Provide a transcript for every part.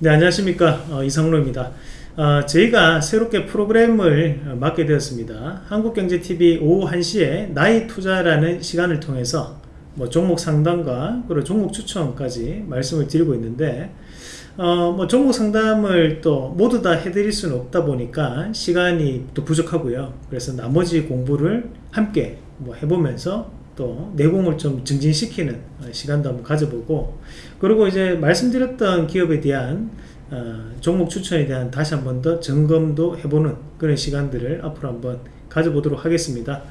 네 안녕하십니까. 어, 이상로입니다. 어, 저희가 새롭게 프로그램을 어, 맡게 되었습니다. 한국경제TV 오후 1시에 나이 투자라는 시간을 통해서 뭐 종목 상담과 그리고 종목 추천까지 말씀을 드리고 있는데 어, 뭐 종목 상담을 또 모두 다 해드릴 수는 없다 보니까 시간이 또 부족하고요. 그래서 나머지 공부를 함께 뭐 해보면서 또 내공을 좀 증진시키는 시간도 한번 가져보고 그리고 이제 말씀드렸던 기업에 대한 어, 종목 추천에 대한 다시 한번 더 점검도 해보는 그런 시간들을 앞으로 한번 가져보도록 하겠습니다.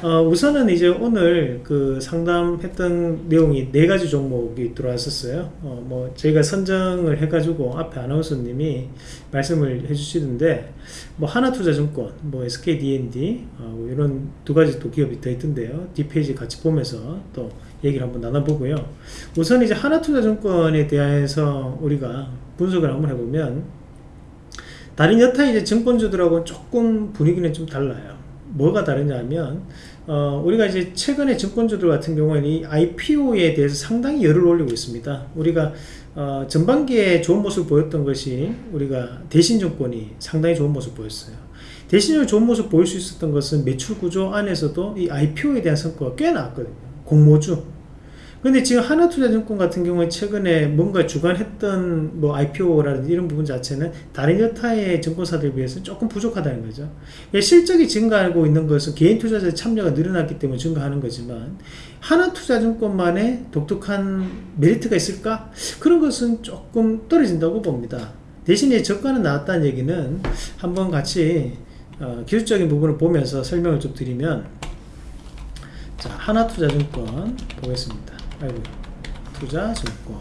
어, 우선은 이제 오늘 그 상담했던 내용이 네 가지 종목이 들어왔었어요. 어, 뭐 저희가 선정을 해가지고 앞에 아나운서님이 말씀을 해주시던데 뭐 하나투자증권, 뭐 SKD&D 어, 뭐 이런 두 가지 또 기업이 더 있던데요. 뒷페이지 같이 보면서 또 얘기를 한번 나눠보고요. 우선 이제 하나투자증권에 대해서 우리가 분석을 한번 해보면 다른 여타 이제 증권주들하고는 조금 분위기는 좀 달라요. 뭐가 다르냐면 어, 우리가 이제 최근에 증권주들 같은 경우에는 이 IPO에 대해서 상당히 열을 올리고 있습니다. 우리가 어, 전반기에 좋은 모습 보였던 것이 우리가 대신증권이 상당히 좋은 모습 보였어요. 대신을 좋은 모습 보일 수 있었던 것은 매출 구조 안에서도 이 IPO에 대한 성과가 꽤 나왔거든요. 공모주 근데 지금 하나투자증권 같은 경우에 최근에 뭔가 주관했던 뭐 IPO라든지 이런 부분 자체는 다른 여타의 증권사들에 비해서 조금 부족하다는 거죠. 실적이 증가하고 있는 것은 개인 투자자의 참여가 늘어났기 때문에 증가하는 거지만 하나투자증권만의 독특한 메리트가 있을까? 그런 것은 조금 떨어진다고 봅니다. 대신에 저가는 나왔다는 얘기는 한번 같이 어, 기술적인 부분을 보면서 설명을 좀 드리면 자 하나투자증권 보겠습니다. 아이고 투자 증권.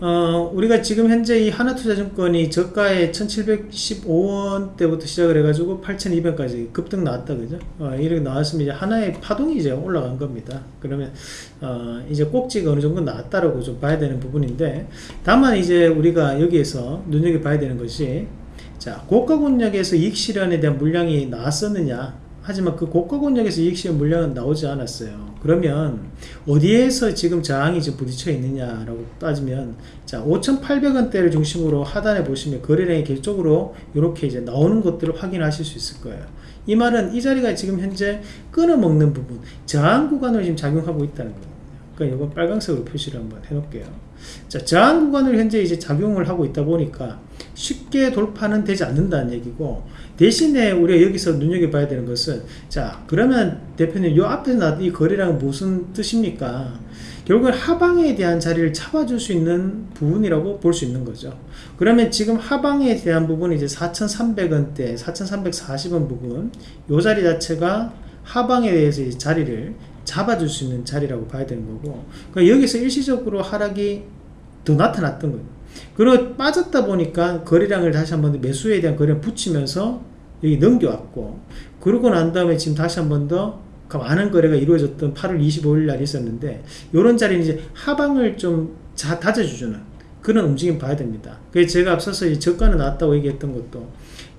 어, 우리가 지금 현재 이 하나투자증권이 저가에 1715원 때부터 시작을 해가지고 8200까지 급등 나왔다 그죠? 어, 이렇게 나왔으면 이제 하나의 파동이 이제 올라간 겁니다. 그러면 어, 이제 꼭지가 어느 정도 나왔다라고 좀 봐야 되는 부분인데 다만 이제 우리가 여기에서 눈여겨봐야 되는 것이 자 고가 권역에서 이익 실현에 대한 물량이 나왔었느냐 하지만 그 고가 권역에서 이익 실현 물량은 나오지 않았어요 그러면 어디에서 지금 저항이 지금 부딪혀 있느냐라고 따지면 자 5,800원대를 중심으로 하단에 보시면 거래량이 계속적으로 이렇게 이제 나오는 것들을 확인하실 수 있을 거예요. 이 말은 이 자리가 지금 현재 끊어먹는 부분 저항 구간으로 지금 작용하고 있다는 거예요. 그러니까 이건 빨간색으로 표시를 한번 해놓을게요. 자, 저항 구간을 현재 이제 작용을 하고 있다 보니까 쉽게 돌파는 되지 않는다는 얘기고 대신에 우리가 여기서 눈여겨봐야 되는 것은 자 그러면 대표님 요 앞에서 나이 거래량은 무슨 뜻입니까 결국은 하방에 대한 자리를 잡아줄 수 있는 부분이라고 볼 수 있는 거죠 그러면 지금 하방에 대한 부분이 이제 4,300원대 4,340원 부분 요 자리 자체가 하방에 대해서 자리를 잡아줄 수 있는 자리라고 봐야 되는 거고 그러니까 여기서 일시적으로 하락이 더 나타났던 거예요 그리고 빠졌다 보니까 거래량을 다시 한번 매수에 대한 거래량 붙이면서 여기 넘겨왔고 그러고 난 다음에 지금 다시 한번 더 많은 거래가 이루어졌던 8월 25일 날 있었는데 이런 자리는 이제 하방을 좀 자, 다져주는 그런 움직임 봐야 됩니다. 그래서 제가 앞서서 이 저가는 나왔다고 얘기했던 것도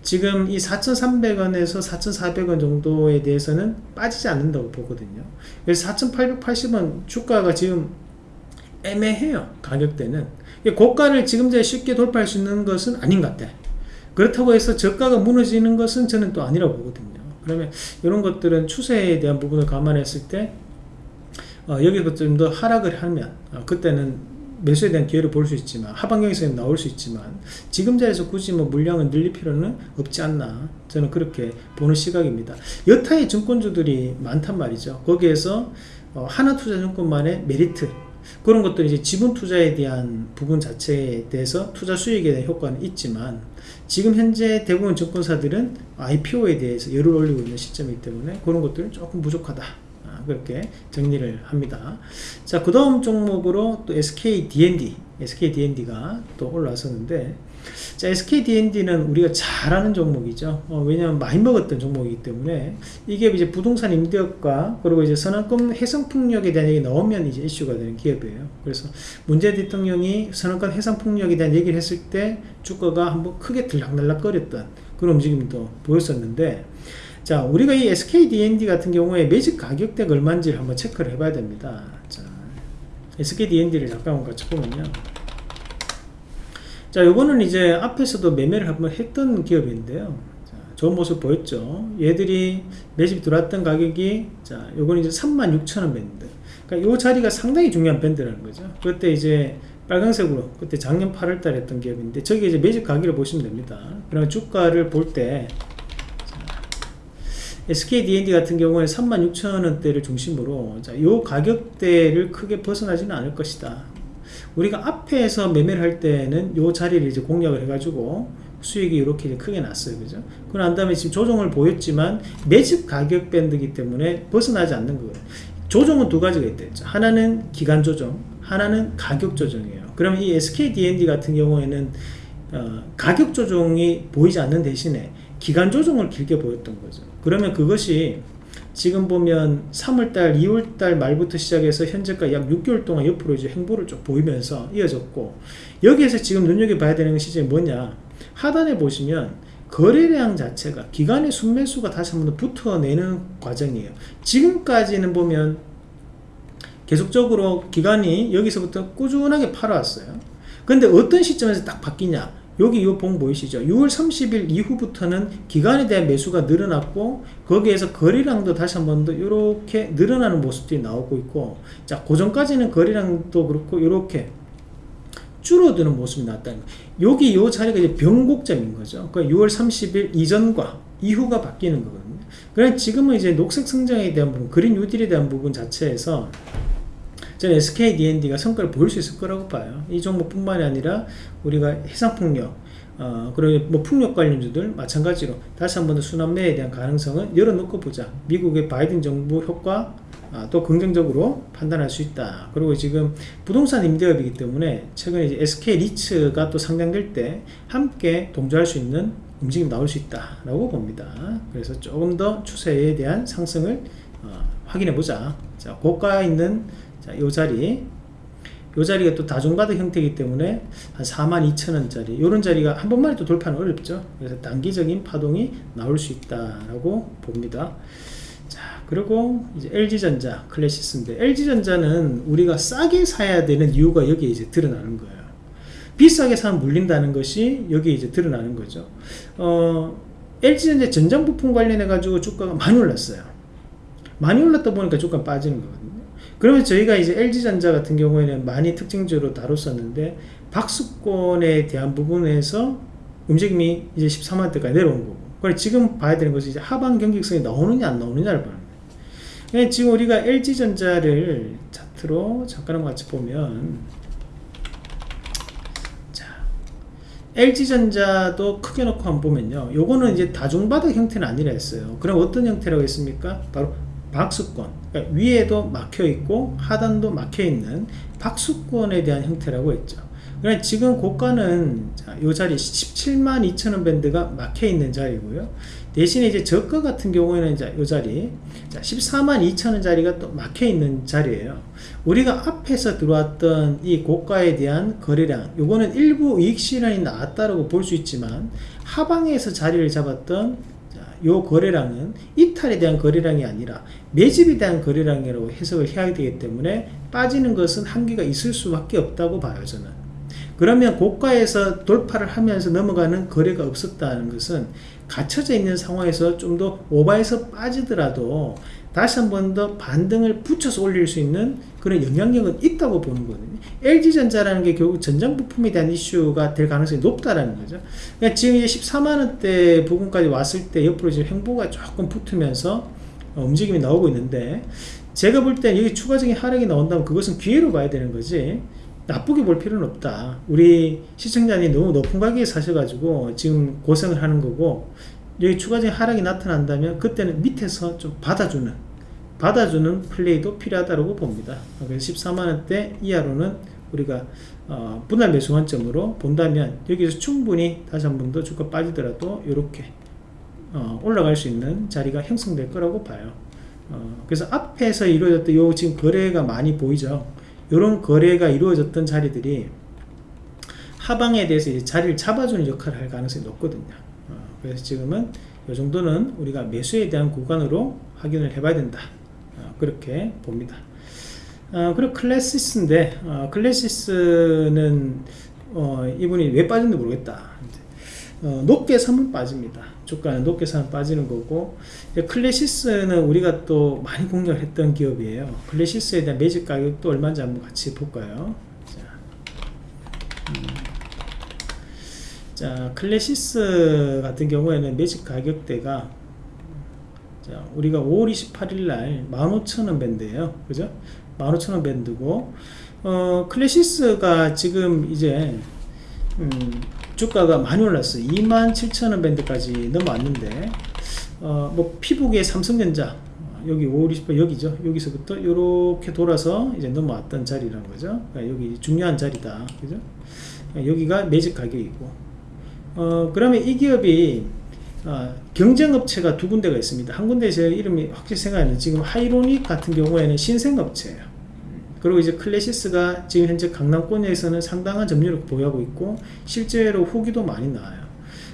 지금 이 4,300원에서 4,400원 정도에 대해서는 빠지지 않는다고 보거든요. 그래서 4,880원 주가가 지금 애매해요. 가격대는. 고가를 지금 제 쉽게 돌파할 수 있는 것은 아닌 것 같아. 그렇다고 해서 저가가 무너지는 것은 저는 또 아니라고 보거든요. 그러면 이런 것들은 추세에 대한 부분을 감안했을 때 어, 여기서 좀 더 하락을 하면 어, 그때는 매수에 대한 기회를 볼 수 있지만 하반경에서 나올 수 있지만 지금 자리에서 굳이 뭐 물량을 늘릴 필요는 없지 않나 저는 그렇게 보는 시각입니다. 여타의 증권주들이 많단 말이죠. 거기에서 어, 하나투자증권만의 메리트 그런 것들이 이제 지분 투자에 대한 부분 자체에 대해서 투자 수익에 대한 효과는 있지만 지금 현재 대부분 증권사들은 IPO에 대해서 열을 올리고 있는 시점이기 때문에 그런 것들은 조금 부족하다. 아, 그렇게 정리를 합니다 자 그 다음 종목으로 또 SK D&D SK D&D가 또 올라왔었는데 자, SKDND는 우리가 잘 아는 종목이죠. 어, 왜냐하면 많이 먹었던 종목이기 때문에 이게 이제 부동산 임대업과 그리고 이제 선언권 해상풍력에 대한 얘기 나오면 이제 이슈가 되는 기업이에요. 그래서 문재인 대통령이 선언권 해상풍력에 대한 얘기를 했을 때 주가가 한번 크게 들락날락 거렸던 그런 움직임도 보였었는데 자 우리가 이 SKDND 같은 경우에 매직 가격대가 얼마인지를 한번 체크를 해봐야 됩니다. 자 SKDND를 잠깐 같이 보면요. 자, 요거는 이제 앞에서도 매매를 한번 했던 기업인데요. 자, 좋은 모습 보였죠. 얘들이 매집 들어왔던 가격이 자, 요거는 이제 36,000원 밴드. 그러니까 요 자리가 상당히 중요한 밴드라는 거죠. 그때 이제 빨간색으로 그때 작년 8월 달에 했던 기업인데 저기 이제 매집 가격을 보시면 됩니다. 그러면 주가를 볼 때 SKD&D 같은 경우에 36,000원대를 중심으로 자, 요 가격대를 크게 벗어나지는 않을 것이다. 우리가 앞에서 매매를 할 때는 요 자리를 이제 공략을 해가지고 수익이 이렇게 크게 났어요. 그죠? 그 난 다음에 지금 조정을 보였지만 매집 가격 밴드이기 때문에 벗어나지 않는 거예요. 조정은 두 가지가 있다 하나는 기간 조정, 하나는 가격 조정이에요. 그러면 이 SKD&D 같은 경우에는 어, 가격 조정이 보이지 않는 대신에 기간 조정을 길게 보였던 거죠. 그러면 그것이 지금 보면 3월달, 2월달 말부터 시작해서 현재까지 약 6개월 동안 옆으로 이제 행보를 쭉 보이면서 이어졌고 여기에서 지금 눈여겨봐야 되는 것이 뭐냐? 하단에 보시면 거래량 자체가 기간의 순매수가 다시 한번 붙어내는 과정이에요. 지금까지는 보면 계속적으로 기간이 여기서부터 꾸준하게 팔아왔어요. 근데 어떤 시점에서 딱 바뀌냐 여기 이 봉 보이시죠? 6월 30일 이후부터는 기간에 대한 매수가 늘어났고 거기에서 거래량도 다시 한 번 더 이렇게 늘어나는 모습들이 나오고 있고 자 고전까지는 거래량도 그렇고 이렇게 줄어드는 모습이 나왔다는 거예요. 여기 이 자리가 이제 변곡점인 거죠. 그러니까 6월 30일 이전과 이후가 바뀌는 거거든요. 그래 지금은 이제 녹색 성장에 대한 부분, 그린 뉴딜에 대한 부분 자체에서 저는 SKDND가 성과를 보일 수 있을 거라고 봐요. 이 종목뿐만이 아니라 우리가 해상풍력, 어, 그리고 뭐 풍력 관련주들 마찬가지로 다시 한 번 더 순환매에 대한 가능성은 열어놓고 보자. 미국의 바이든 정부 효과 아, 또 긍정적으로 판단할 수 있다. 그리고 지금 부동산 임대업이기 때문에 최근에 이제 SK 리츠가 또 상장될 때 함께 동조할 수 있는 움직임 나올 수 있다라고 봅니다. 그래서 조금 더 추세에 대한 상승을 어, 확인해 보자. 자, 고가 있는 자, 요 자리. 요 자리가 또 다중바닥 형태이기 때문에 한 42,000원짜리. 이런 자리가 한 번만에 또 돌파는 어렵죠. 그래서 단기적인 파동이 나올 수 있다라고 봅니다. 자 그리고 이제 LG전자 클래시스인데 LG전자는 우리가 싸게 사야 되는 이유가 여기에 이제 드러나는 거예요. 비싸게 사면 물린다는 것이 여기에 이제 드러나는 거죠. 어, LG전자 전장부품 관련해 가지고 주가가 많이 올랐어요. 많이 올랐다 보니까 주가 빠지는 거거든요 그러면 저희가 이제 LG전자 같은 경우에는 많이 특징적으로 다뤘었는데 박수권에 대한 부분에서 움직임이 이제 13만 대까지 내려온 거고. 그래 지금 봐야 되는 것이 이제 하반 경직성이 나오느냐 안 나오느냐를 보는 거예요 그러니까 지금 우리가 LG전자를 차트로 잠깐 한번 같이 보면 자 LG전자도 크게 놓고 한번 보면요. 요거는 이제 다중바닥 형태는 아니라 했어요. 그럼 어떤 형태라고 했습니까? 바로 박수권 그러니까 위에도 막혀 있고 하단도 막혀 있는 박수권에 대한 형태라고 했죠. 그러니까 지금 고가는 자, 이 자리 17만 2천원 밴드가 막혀 있는 자리고요. 대신에 이제 저가 같은 경우에는 이 자리 자, 14만 2천원 자리가 또 막혀 있는 자리예요. 우리가 앞에서 들어왔던 이 고가에 대한 거래량 요거는 일부 이익 실현이 나왔다고 볼 수 있지만 하방에서 자리를 잡았던 요 거래량은 이탈에 대한 거래량이 아니라 매집에 대한 거래량이라고 해석을 해야 되기 때문에 빠지는 것은 한계가 있을 수밖에 없다고 봐요 저는. 그러면 고가에서 돌파를 하면서 넘어가는 거래가 없었다는 것은 갇혀져 있는 상황에서 좀 더 오바해서 빠지더라도 다시 한 번 더 반등을 붙여서 올릴 수 있는 그런 영향력은 있다고 보는 거거든요. LG전자라는 게 결국 전장 부품에 대한 이슈가 될 가능성이 높다라는 거죠. 그러니까 지금 이제 14만원대 부분까지 왔을 때 옆으로 지금 행보가 조금 붙으면서 어, 움직임이 나오고 있는데 제가 볼 때 여기 추가적인 하락이 나온다면 그것은 기회로 봐야 되는 거지 나쁘게 볼 필요는 없다. 우리 시청자님 너무 높은 가격에 사셔가지고 지금 고생을 하는 거고 여기 추가적인 하락이 나타난다면 그때는 밑에서 좀 받아주는 받아주는 플레이도 필요하다고 봅니다. 그래서 14만원대 이하로는 우리가 어, 분할 매수 관점으로 본다면 여기서 충분히 다시 한 번 더 주가 빠지더라도 이렇게 어, 올라갈 수 있는 자리가 형성될 거라고 봐요. 어, 그래서 앞에서 이루어졌던 요 지금 거래가 많이 보이죠. 이런 거래가 이루어졌던 자리들이 하방에 대해서 자리를 잡아주는 역할을 할 가능성이 높거든요. 그래서 지금은 이 정도는 우리가 매수에 대한 구간으로 확인을 해봐야 된다 어, 그렇게 봅니다 어, 그리고 클래시스인데 어, 클래시스는 어, 이분이 왜 빠진지 모르겠다. 어, 높게 사면 빠집니다. 주가는 높게 사면 빠지는 거고 클래시스는 우리가 또 많이 공략을 했던 기업이에요. 클래시스에 대한 매집 가격도 얼마인지 한번 같이 볼까요? 자, 음. 자 클래시스 같은 경우에는 매직 가격대가 자, 우리가 5월 28일 날 15,000원 밴드예요. 그죠? 15,000원 밴드고 어, 클래시스가 지금 이제 음, 주가가 많이 올랐어요. 27,000원 밴드까지 넘어왔는데 어, 뭐 피부계 삼성전자 여기 5월 28일 여기죠. 여기서부터 이렇게 돌아서 이제 넘어왔던 자리라는 거죠. 그러니까 여기 중요한 자리다. 그죠? 그러니까 여기가 매직 가격이고 어, 그러면 이 기업이 어, 경쟁업체가 두 군데가 있습니다. 한 군데 제 이름이 확실히 생각나는 지금 하이로닉 같은 경우에는 신생업체예요. 그리고 이제 클래시스가 지금 현재 강남권에서는 상당한 점유율을 보유하고 있고 실제로 후기도 많이 나와요.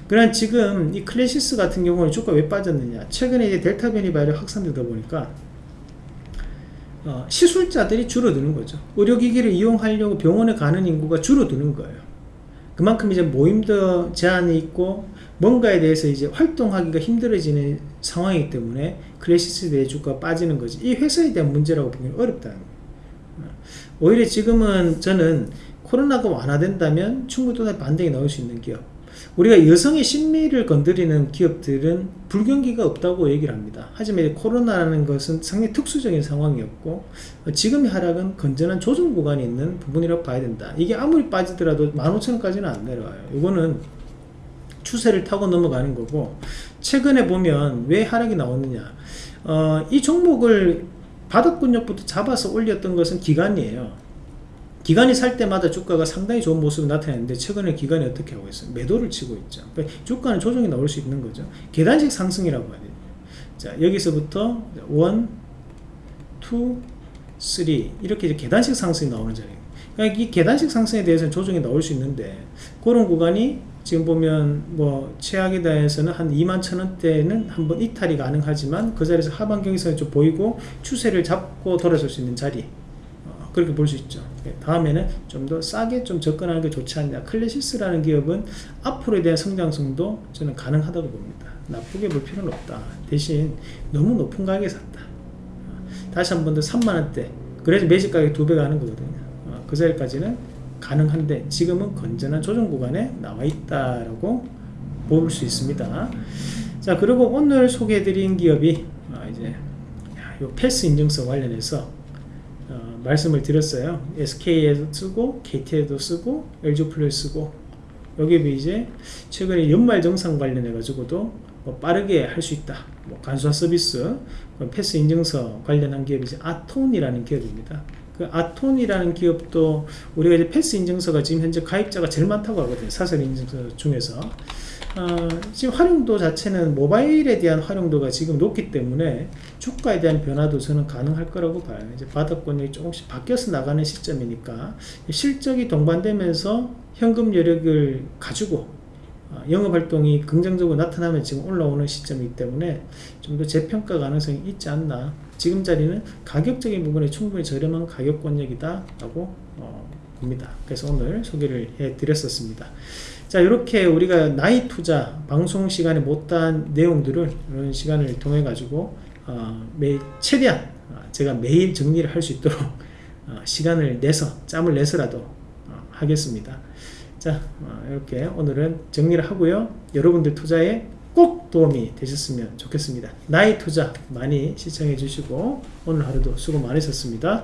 그러나 지금 이 클래시스 같은 경우는 주가 왜 빠졌느냐? 최근에 이제 델타 변이 바이러스 확산되다 보니까 어, 시술자들이 줄어드는 거죠. 의료기기를 이용하려고 병원에 가는 인구가 줄어드는 거예요. 그만큼 이제 모임도 제한이 있고 뭔가에 대해서 이제 활동하기가 힘들어지는 상황이기 때문에 클래시스에 대해 주가 빠지는 거지 이 회사에 대한 문제라고 보기는 어렵다는 거예요 오히려 지금은 저는 코로나가 완화된다면 충분히 또 반등이 나올 수 있는 기업 우리가 여성의 심리를 건드리는 기업들은 불경기가 없다고 얘기를 합니다. 하지만 코로나라는 것은 상당히 특수적인 상황이었고 지금의 하락은 건전한 조정 구간이 있는 부분이라고 봐야 된다. 이게 아무리 빠지더라도 15,000원까지는 안 내려와요. 이거는 추세를 타고 넘어가는 거고 최근에 보면 왜 하락이 나오느냐 어, 이 종목을 바닥근육부터 잡아서 올렸던 것은 기간이에요. 기관이 살 때마다 주가가 상당히 좋은 모습을 나타내는데 최근에 기관이 어떻게 하고 있어요? 매도를 치고 있죠. 그러니까 주가는 조정이 나올 수 있는 거죠. 계단식 상승이라고 해야 돼요. 자, 여기서부터 1, 2, 3 이렇게 이제 계단식 상승이 나오는 자리예요. 그러니까 이 계단식 상승에 대해서는 조정이 나올 수 있는데 그런 구간이 지금 보면 뭐 최악의 단에서는 한 2만 천원대는 한번 이탈이 가능하지만 그 자리에서 하반 경기선이 좀 보이고 추세를 잡고 돌아설 수 있는 자리 그렇게 볼 수 있죠. 예, 다음에는 좀 더 싸게 좀 접근하는 게 좋지 않냐. 클래시스라는 기업은 앞으로에 대한 성장성도 저는 가능하다고 봅니다. 나쁘게 볼 필요는 없다. 대신 너무 높은 가격에 샀다. 다시 한 번 더 3만원대. 그래서 매직 가격이 두 배가 하는 거거든요. 어, 그 자리까지는 가능한데 지금은 건전한 조정 구간에 나와 있다라고 볼 수 있습니다. 자 그리고 오늘 소개해드린 기업이 아, 이제 요 패스 인증서 관련해서 말씀을 드렸어요. SK에도 쓰고 KT에도 쓰고 LG 플러스 쓰고 여기 이제 최근에 연말 정상 관련해 가지고도 뭐 빠르게 할 수 있다. 뭐 간소화 서비스, 패스 인증서 관련한 기업이 이제 아톤이라는 기업입니다. 그 아톤이라는 기업도 우리가 이제 패스 인증서가 지금 현재 가입자가 제일 많다고 하거든요. 사설 인증서 중에서. 어, 지금 활용도 자체는 모바일에 대한 활용도가 지금 높기 때문에 주가에 대한 변화도 저는 가능할 거라고 봐요. 이제 바닥권이 조금씩 바뀌어서 나가는 시점이니까 실적이 동반되면서 현금 여력을 가지고 어, 영업 활동이 긍정적으로 나타나면 지금 올라오는 시점이기 때문에 좀 더 재평가 가능성이 있지 않나. 지금 자리는 가격적인 부분에 충분히 저렴한 가격 권역이다 라고 어, 봅니다. 그래서 오늘 소개를 해 드렸었습니다. 자 이렇게 우리가 나이 투자 방송 시간에 못한 내용들을 이런 시간을 통해 가지고 어, 매, 최대한 어, 제가 매일 정리를 할 수 있도록 어, 시간을 내서 짬을 내서라도 어, 하겠습니다 자 어, 이렇게 오늘은 정리를 하고요 여러분들 투자에 꼭 도움이 되셨으면 좋겠습니다. 나이 투자 많이 시청해 주시고 오늘 하루도 수고 많으셨습니다